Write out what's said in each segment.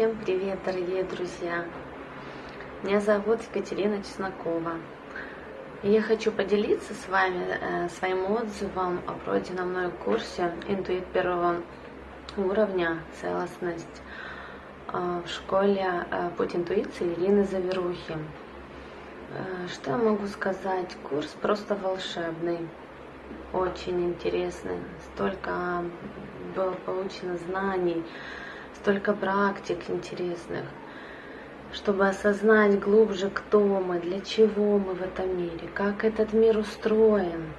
Всем привет, дорогие друзья! Меня зовут Екатерина Чеснокова. И я хочу поделиться с вами э, своим отзывом о пройденном мной курсе «Интуит первого уровня. Целостность» э, в школе э, «Путь интуиции» Ирины Заверухи. Э, что я могу сказать? Курс просто волшебный, очень интересный. Столько было получено знаний, столько практик интересных, чтобы осознать глубже, кто мы, для чего мы в этом мире, как этот мир устроен.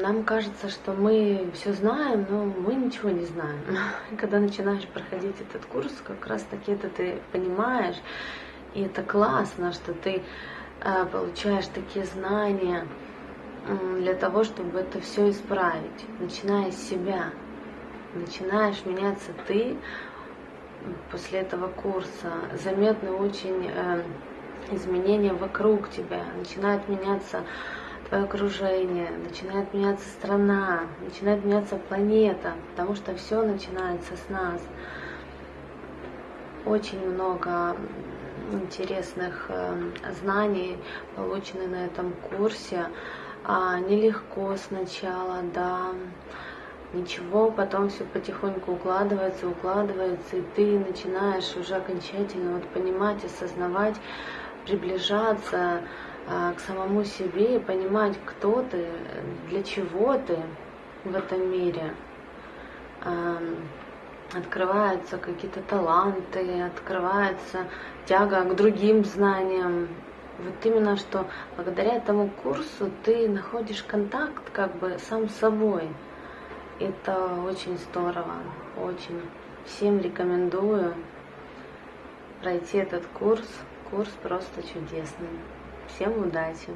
Нам кажется, что мы все знаем, но мы ничего не знаем. Когда начинаешь проходить этот курс, как раз таки это ты понимаешь, и это классно, что ты э, получаешь такие знания для того, чтобы это все исправить, начиная с себя начинаешь меняться ты после этого курса, заметны очень э, изменения вокруг тебя, начинает меняться твое окружение, начинает меняться страна, начинает меняться планета, потому что все начинается с нас. Очень много интересных э, знаний получены на этом курсе. А, нелегко сначала, да, ничего, потом все потихоньку укладывается, укладывается, и ты начинаешь уже окончательно вот понимать, осознавать, приближаться а, к самому себе и понимать, кто ты, для чего ты в этом мире. А, открываются какие-то таланты, открывается тяга к другим знаниям. Вот именно что благодаря этому курсу ты находишь контакт как бы сам с собой. Это очень здорово, очень. Всем рекомендую пройти этот курс. Курс просто чудесный. Всем удачи!